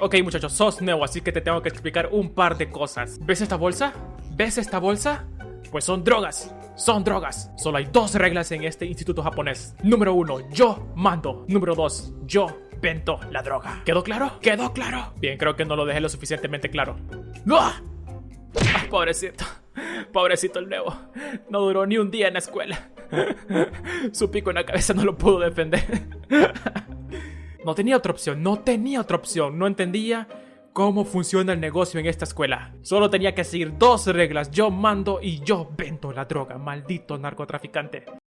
Ok muchachos, sos nuevo, así que te tengo que explicar un par de cosas. ¿Ves esta bolsa? ¿Ves esta bolsa? Pues son drogas. Son drogas. Solo hay dos reglas en este instituto japonés. Número uno, yo mando. Número dos, yo vendo la droga. ¿Quedó claro? ¿Quedó claro? Bien, creo que no lo dejé lo suficientemente claro. ¡Ah! Ah, pobrecito. Pobrecito el nuevo. No duró ni un día en la escuela. Su pico en la cabeza no lo pudo defender. No tenía otra opción, no tenía otra opción. No entendía cómo funciona el negocio en esta escuela. Solo tenía que seguir dos reglas. Yo mando y yo vendo la droga. Maldito narcotraficante.